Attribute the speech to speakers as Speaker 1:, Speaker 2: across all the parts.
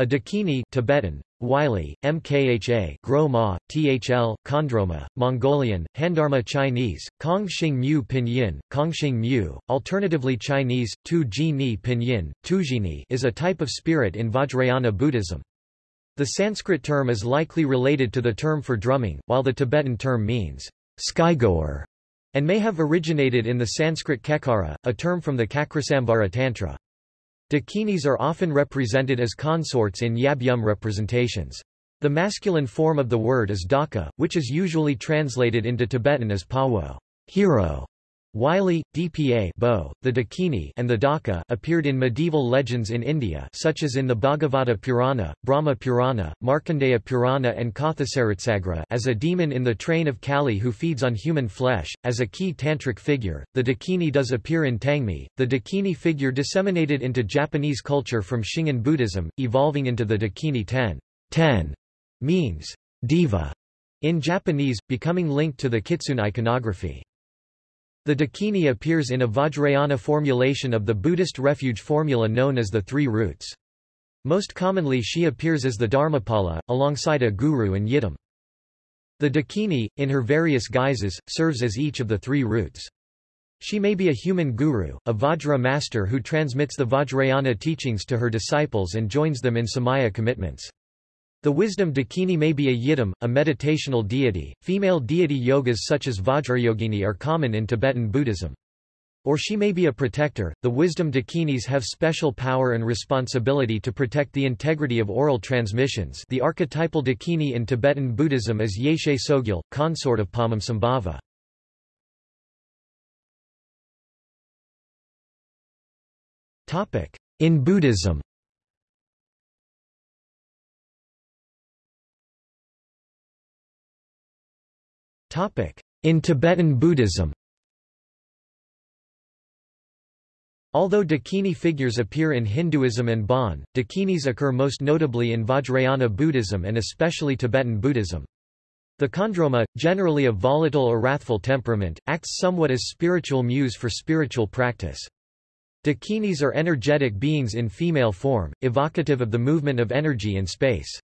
Speaker 1: A dakini Tibetan, Wylie, Mkha, Groma, Thl, Kondroma, Mongolian, Handarma Chinese, Kongxing Mu Pinyin, Kongxing Mu, alternatively Chinese, Tu Ji Ni Pinyin, Tujini is a type of spirit in Vajrayana Buddhism. The Sanskrit term is likely related to the term for drumming, while the Tibetan term means skygoer and may have originated in the Sanskrit kekara, a term from the Cakrasamvara Tantra. Dakinis are often represented as consorts in Yab Yum representations. The masculine form of the word is daka, which is usually translated into Tibetan as pawo hero", Wylie, Dpa Bo, the Dakini and the Daka appeared in medieval legends in India such as in the Bhagavata Purana, Brahma Purana, Markandeya Purana and Kathasaritsagara as a demon in the train of Kali who feeds on human flesh. As a key tantric figure, the Dakini does appear in Tangmi, the Dakini figure disseminated into Japanese culture from Shingon Buddhism, evolving into the Dakini Ten. Ten means diva in Japanese, becoming linked to the Kitsune iconography. The Dakini appears in a Vajrayana formulation of the Buddhist refuge formula known as the Three Roots. Most commonly she appears as the Dharmapala, alongside a guru and yidam. The Dakini, in her various guises, serves as each of the three roots. She may be a human guru, a Vajra master who transmits the Vajrayana teachings to her disciples and joins them in Samaya commitments. The wisdom dakini may be a yidam, a meditational deity. Female deity yogas such as Vajrayogini are common in Tibetan Buddhism. Or she may be a protector. The wisdom dakinis have special power and responsibility to protect the integrity of oral transmissions. The archetypal dakini in Tibetan Buddhism is Yeshe Tsogyal, consort of Padmasambhava. Topic: In Buddhism. In Tibetan Buddhism Although Dakini figures appear in Hinduism and Bon, Dakinis occur most notably in Vajrayana Buddhism and especially Tibetan Buddhism. The Kondroma, generally of volatile or wrathful temperament, acts somewhat as spiritual muse for spiritual practice. Dakinis are energetic beings in female form, evocative of the movement of energy in space.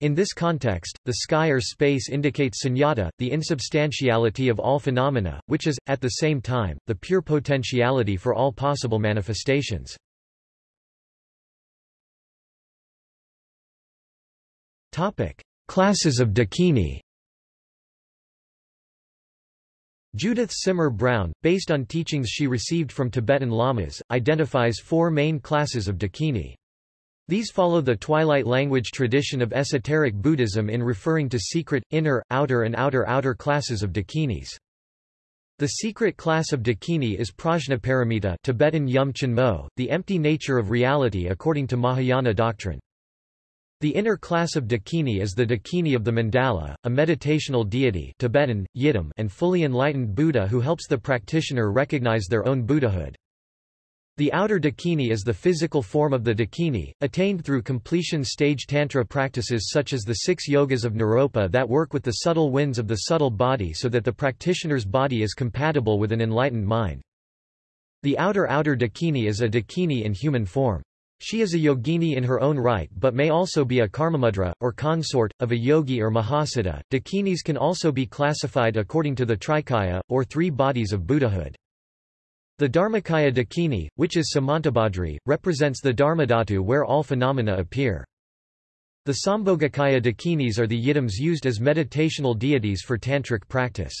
Speaker 1: In this context, the sky or space indicates sunyata, the insubstantiality of all phenomena, which is, at the same time, the pure potentiality for all possible manifestations. Topic. Classes of Dakini Judith Simmer Brown, based on teachings she received from Tibetan lamas, identifies four main classes of Dakini. These follow the twilight language tradition of esoteric Buddhism in referring to secret, inner, outer and outer-outer classes of dakinis. The secret class of dakini is prajnaparamita Tibetan yum chenmo, the empty nature of reality according to Mahayana doctrine. The inner class of dakini is the dakini of the mandala, a meditational deity Tibetan, yidam, and fully enlightened Buddha who helps the practitioner recognize their own Buddhahood. The outer dakini is the physical form of the dakini, attained through completion stage tantra practices such as the six yogas of Naropa that work with the subtle winds of the subtle body so that the practitioner's body is compatible with an enlightened mind. The outer outer dakini is a dakini in human form. She is a yogini in her own right but may also be a karmamudra, or consort, of a yogi or mahasiddha. Dakinis can also be classified according to the trikaya, or three bodies of Buddhahood. The Dharmakaya Dakini, which is Samantabhadri, represents the Dharmadhatu where all phenomena appear. The Sambhogakaya Dakinis are the yidams used as meditational deities for tantric practice.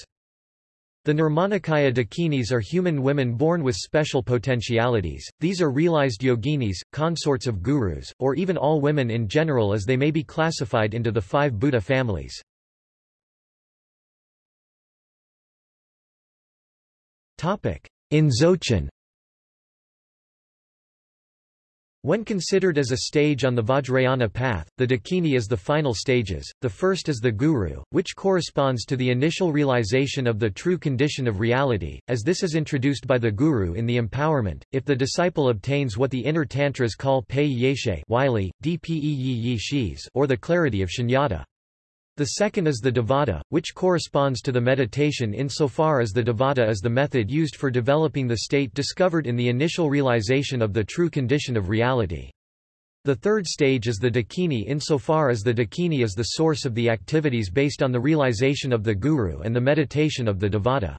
Speaker 1: The Nirmanakaya Dakinis are human women born with special potentialities, these are realized yoginis, consorts of gurus, or even all women in general as they may be classified into the five Buddha families. In Dzogchen When considered as a stage on the Vajrayana path, the Dakini is the final stages. The first is the Guru, which corresponds to the initial realization of the true condition of reality, as this is introduced by the Guru in the empowerment. If the disciple obtains what the inner tantras call Pei Yeshe or the clarity of Shunyata. The second is the Devata, which corresponds to the meditation insofar as the Devata is the method used for developing the state discovered in the initial realization of the true condition of reality. The third stage is the dakini insofar as the dakini is the source of the activities based on the realization of the guru and the meditation of the devata.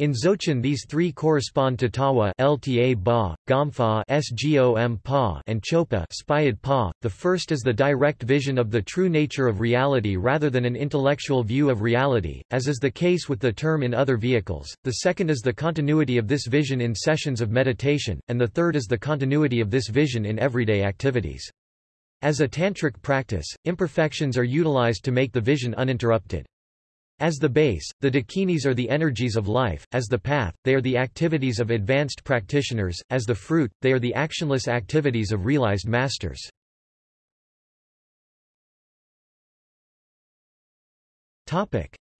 Speaker 1: In Dzogchen these three correspond to Tawa Lta ba, Gomfa Sgom pa and Chopa Spayad pa. The first is the direct vision of the true nature of reality rather than an intellectual view of reality, as is the case with the term in other vehicles. The second is the continuity of this vision in sessions of meditation, and the third is the continuity of this vision in everyday activities. As a tantric practice, imperfections are utilized to make the vision uninterrupted. As the base, the dakinis are the energies of life, as the path, they are the activities of advanced practitioners, as the fruit, they are the actionless activities of realized masters.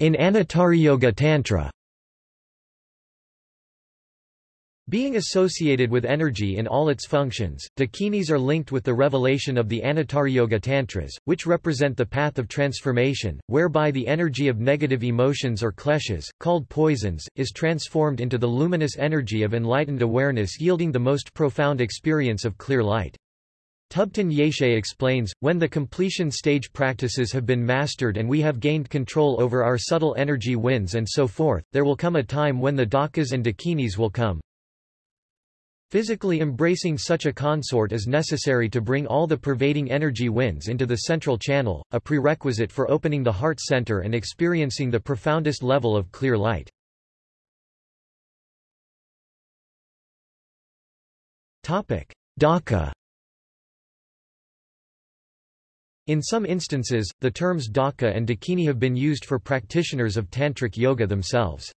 Speaker 1: In Yoga Tantra Being associated with energy in all its functions, dakinis are linked with the revelation of the Yoga Tantras, which represent the path of transformation, whereby the energy of negative emotions or kleshas, called poisons, is transformed into the luminous energy of enlightened awareness yielding the most profound experience of clear light. Thubten Yeshe explains, when the completion stage practices have been mastered and we have gained control over our subtle energy winds and so forth, there will come a time when the dakas and dakinis will come, Physically embracing such a consort is necessary to bring all the pervading energy winds into the central channel, a prerequisite for opening the heart center and experiencing the profoundest level of clear light. Daka In some instances, the terms Daka and Dakini have been used for practitioners of Tantric yoga themselves.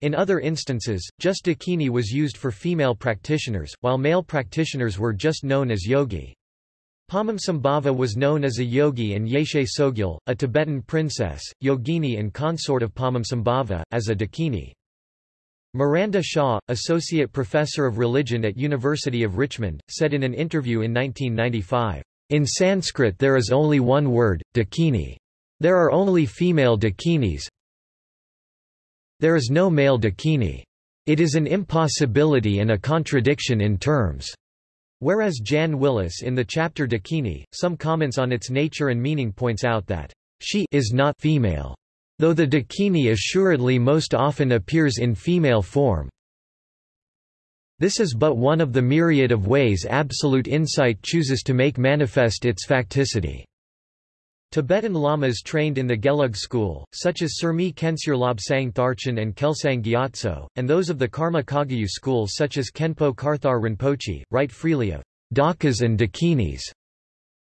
Speaker 1: In other instances, just dakini was used for female practitioners, while male practitioners were just known as yogi. Padmasambhava was known as a yogi and Yeshe Tsogyal, a Tibetan princess, yogini and consort of Padmasambhava, as a dakini. Miranda Shaw, associate professor of religion at University of Richmond, said in an interview in 1995, "In Sanskrit there is only one word, dakini. There are only female dakinis, there is no male dakini. It is an impossibility and a contradiction in terms. Whereas Jan Willis in the chapter Dakini, some comments on its nature and meaning points out that she is not female, though the Dakini assuredly most often appears in female form. This is but one of the myriad of ways absolute insight chooses to make manifest its facticity. Tibetan lamas trained in the Gelug school, such as Surmi Kensur Lobsang Tharchin and Kelsang Gyatso, and those of the Karma Kagyu school such as Khenpo Karthar Rinpoche, write freely of dakas and dakinis.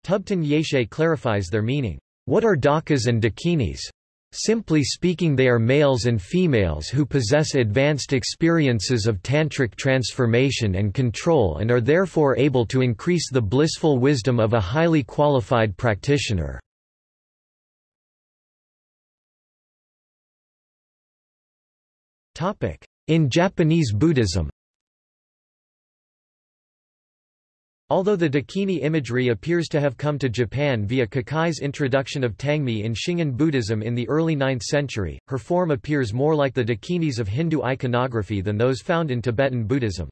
Speaker 1: Thubten Yeshe clarifies their meaning. What are dakas and dakinis? Simply speaking they are males and females who possess advanced experiences of tantric transformation and control and are therefore able to increase the blissful wisdom of a highly qualified practitioner. In Japanese Buddhism Although the Dakini imagery appears to have come to Japan via Kukai introduction of Tangmi in Shingon Buddhism in the early 9th century, her form appears more like the Dakinis of Hindu iconography than those found in Tibetan Buddhism.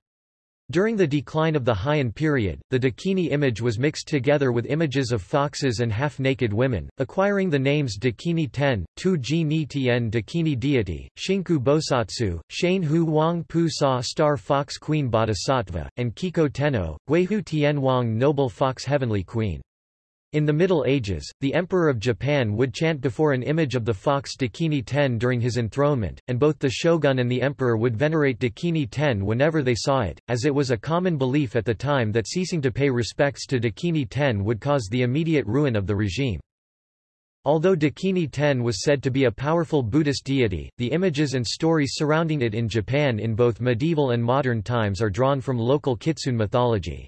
Speaker 1: During the decline of the Heian period, the Dakini image was mixed together with images of foxes and half-naked women, acquiring the names Dakini Ten, Tu Ji Ni Tien Dakini deity, Shinku Bosatsu, Shane Hu Wang Pu Sa Star Fox Queen Bodhisattva, and Kiko Tenno, Guihu Tien Wang Noble Fox Heavenly Queen. In the Middle Ages, the Emperor of Japan would chant before an image of the fox Dakini Ten during his enthronement, and both the shogun and the emperor would venerate Dakini Ten whenever they saw it, as it was a common belief at the time that ceasing to pay respects to Dakini Ten would cause the immediate ruin of the regime. Although Dakini Ten was said to be a powerful Buddhist deity, the images and stories surrounding it in Japan in both medieval and modern times are drawn from local Kitsune mythology.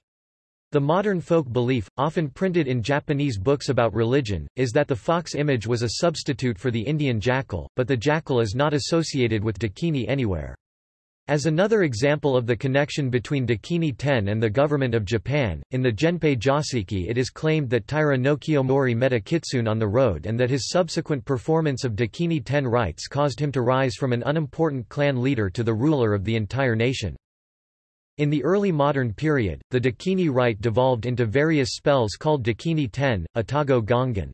Speaker 1: The modern folk belief, often printed in Japanese books about religion, is that the fox image was a substitute for the Indian jackal, but the jackal is not associated with Dakini anywhere. As another example of the connection between Dakini Ten and the government of Japan, in the Genpei Josuiki it is claimed that Taira no Kiyomori met a kitsune on the road and that his subsequent performance of Dakini Ten rites caused him to rise from an unimportant clan leader to the ruler of the entire nation. In the early modern period, the Dakini rite devolved into various spells called Dakini Ten, Atago Gongen.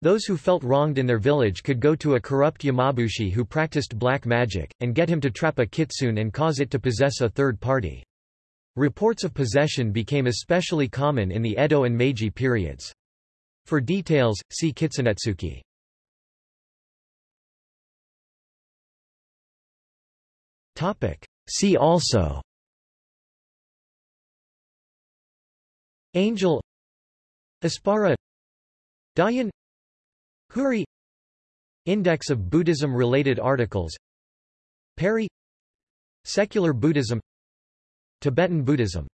Speaker 1: Those who felt wronged in their village could go to a corrupt Yamabushi who practiced black magic, and get him to trap a kitsune and cause it to possess a third party. Reports of possession became especially common in the Edo and Meiji periods. For details, see Kitsunetsuki. See also Angel Apsara Dayan Houri Index of Buddhism-related articles Peri Secular Buddhism Tibetan Buddhism